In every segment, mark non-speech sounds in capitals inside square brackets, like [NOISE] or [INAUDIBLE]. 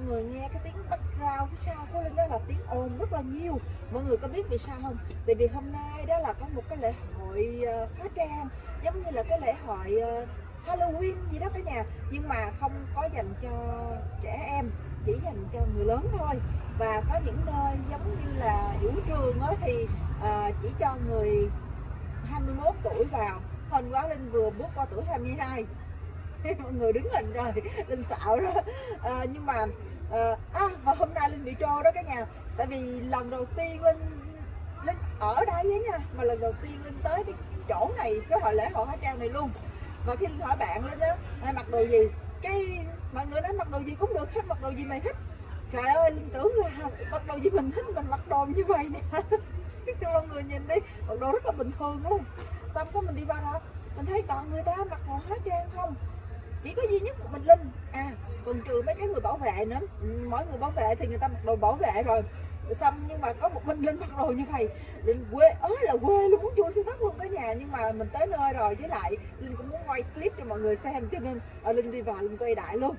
mọi người nghe cái tiếng background phía sau của Linh đó là tiếng ồn rất là nhiều. Mọi người có biết vì sao không? Tại vì hôm nay đó là có một cái lễ hội uh, hóa trang giống như là cái lễ hội uh, Halloween gì đó cả nhà. Nhưng mà không có dành cho trẻ em chỉ dành cho người lớn thôi. Và có những nơi giống như là vũ trường đó thì uh, chỉ cho người 21 tuổi vào. Hôm quá Linh vừa bước qua tuổi 22 [LAUGHS] mọi người đứng hình rồi Linh xạo đó. À, nhưng mà à, à, và hôm nay Linh bị trô đó cả nhà. Tại vì lần đầu tiên Linh Linh ở đây á nha mà lần đầu tiên Linh tới cái chỗ này cái hội lễ hội hóa trang này luôn. Và khi Linh hỏi bạn Linh á ai mặc đồ gì? Cái mọi người nói mặc đồ gì cũng được hết mặc đồ gì mày thích. Trời ơi Linh tưởng là mặc đồ gì mình thích mình mặc đồ như vậy nè. [LAUGHS] Mọi người nhìn đi mặc đồ rất là bình thường luôn. Xong có mình đi vào đó mình thấy toàn người ta mặc đồ hóa trang không? Chỉ có duy nhất một mình linh. À còn trừ mấy cái người bảo vệ nữa. Ừ, mỗi người bảo vệ thì người ta mặc đồ bảo vệ rồi. Xong nhưng mà có một mình linh mặc đồ như vậy linh quê ớ là quê luôn muốn chui xuống đất luôn cả nhà. Nhưng mà mình tới nơi rồi với lại linh cũng muốn quay clip cho mọi người xem. Cho nên à, linh đi vào linh quay đại luôn.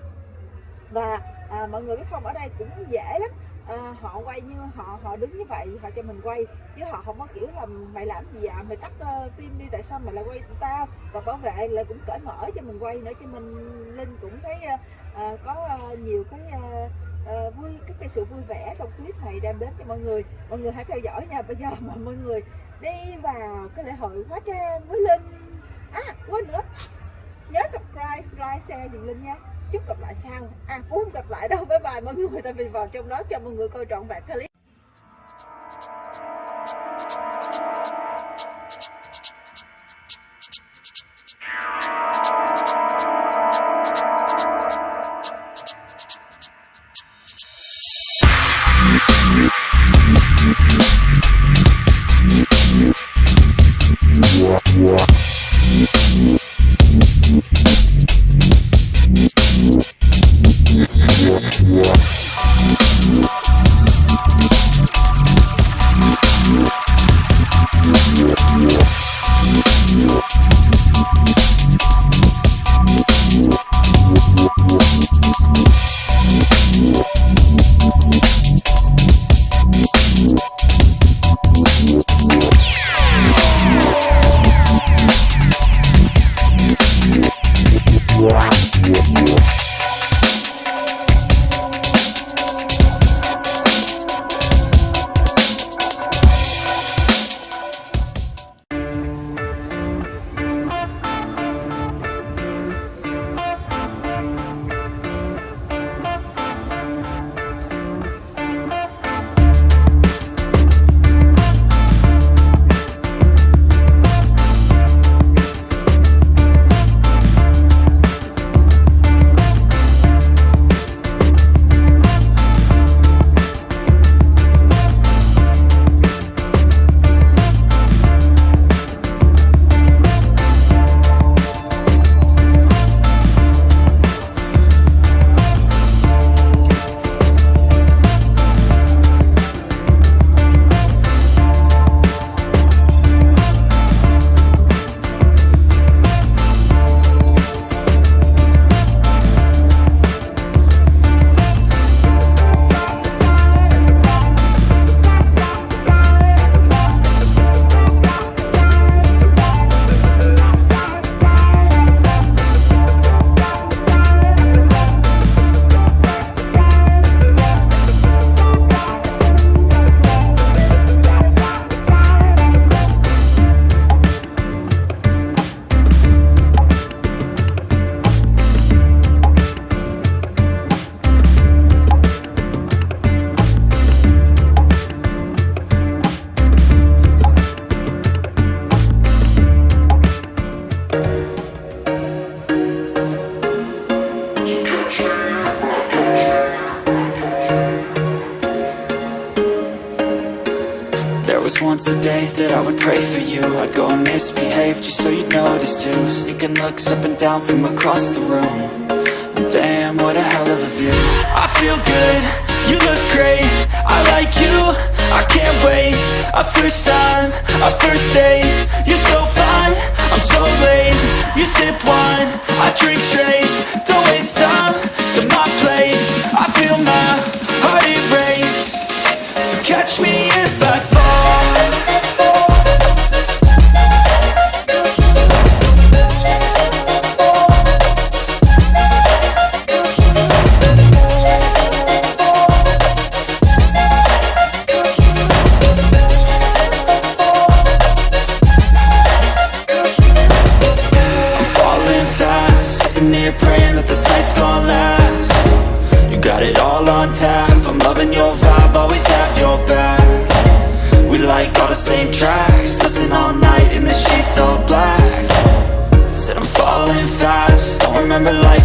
Và à, mọi người biết không ở đây cũng dễ lắm à, họ quay như họ họ đứng như vậy họ cho mình quay. Chứ họ không có kiểu là mày làm gì à mày tắt uh, phim đi tại sao mày lại quay tao? Và bảo vệ là cũng cởi mở cho mình quay nữa cho mình linh cũng thấy uh, uh, có uh, nhiều cái uh, uh, vui cái, cái sự vui vẻ trong clip này đem đến cho mọi người. Mọi người hãy theo dõi nha. Bây giờ [LAUGHS] mà mọi người đi vào cái lễ hội hóa trang với linh. À quên nữa. Nhớ subscribe like share dùm linh nha chúc gặp lại sau à cũng không gặp lại đâu, bye bye mọi người tại vì vào trong đó cho mọi người coi trọn vẹn clip Yeah. A day that I would pray for you. I'd go and misbehave just so you'd notice too. Sneaking looks up and down from across the room. Damn, what a hell of a view. I feel good, you look great. I like you, I can't wait. A first time, a first date. You're so fine, I'm so late. You sip wine I drink straight, don't waste time to my place. I feel my heart erase So catch me if I remember life.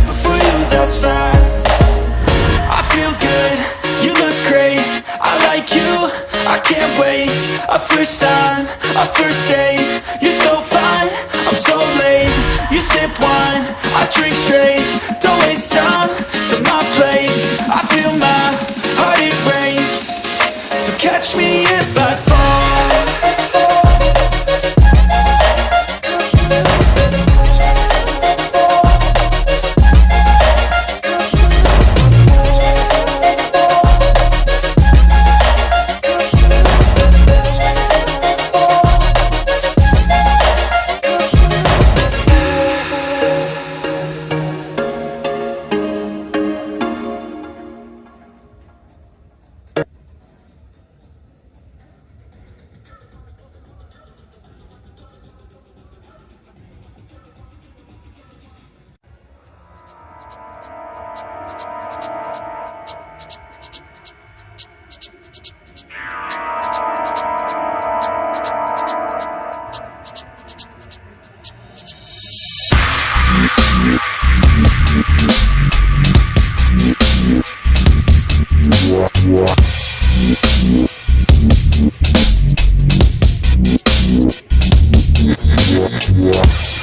Yeah.